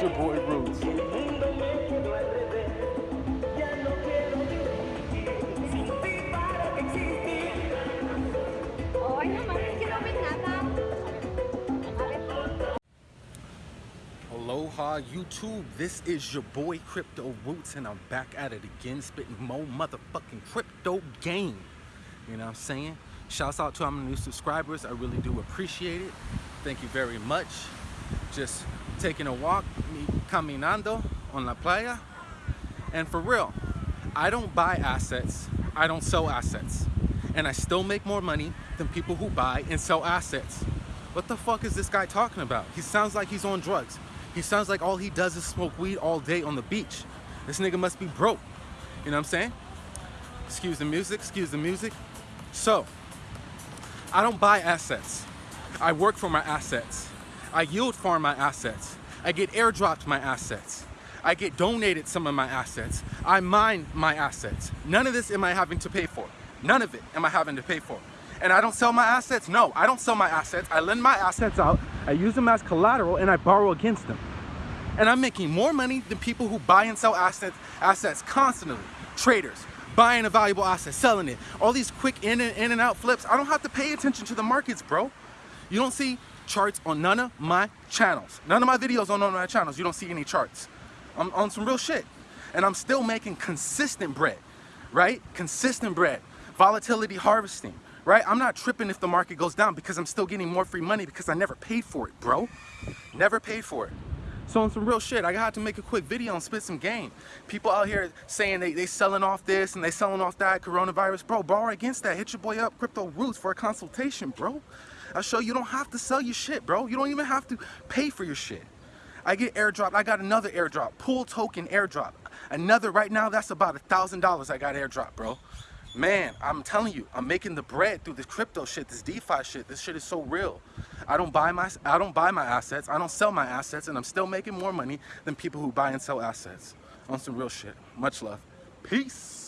It's your boy Roots. Aloha YouTube, this is your boy Crypto Roots and I'm back at it again spitting more motherfucking crypto game. You know what I'm saying? Shouts out to all my new subscribers. I really do appreciate it. Thank you very much. Just taking a walk, caminando on la playa. And for real, I don't buy assets. I don't sell assets. And I still make more money than people who buy and sell assets. What the fuck is this guy talking about? He sounds like he's on drugs. He sounds like all he does is smoke weed all day on the beach. This nigga must be broke. You know what I'm saying? Excuse the music, excuse the music. So, I don't buy assets. I work for my assets. I yield farm my assets. I get airdropped my assets. I get donated some of my assets. I mine my assets. None of this am I having to pay for. None of it am I having to pay for. And I don't sell my assets? No, I don't sell my assets. I lend my assets out, I use them as collateral, and I borrow against them. And I'm making more money than people who buy and sell assets, assets constantly. Traders, buying a valuable asset, selling it. All these quick in and, in and out flips. I don't have to pay attention to the markets, bro. You don't see charts on none of my channels. None of my videos on none of my channels. You don't see any charts. I'm on some real shit. And I'm still making consistent bread, right? Consistent bread. Volatility harvesting right? I'm not tripping if the market goes down because I'm still getting more free money because I never paid for it, bro. Never paid for it. So on some real shit, I had to make a quick video and spit some game. People out here saying they, they selling off this and they selling off that, coronavirus. Bro, borrow against that. Hit your boy up, Crypto Roots, for a consultation, bro. I'll show you don't have to sell your shit, bro. You don't even have to pay for your shit. I get airdrop. I got another airdrop. Pool token airdrop. Another right now, that's about a $1,000 I got airdrop, bro man, I'm telling you, I'm making the bread through this crypto shit, this DeFi shit. This shit is so real. I don't buy my I don't buy my assets. I don't sell my assets, and I'm still making more money than people who buy and sell assets. On some real shit. Much love. Peace.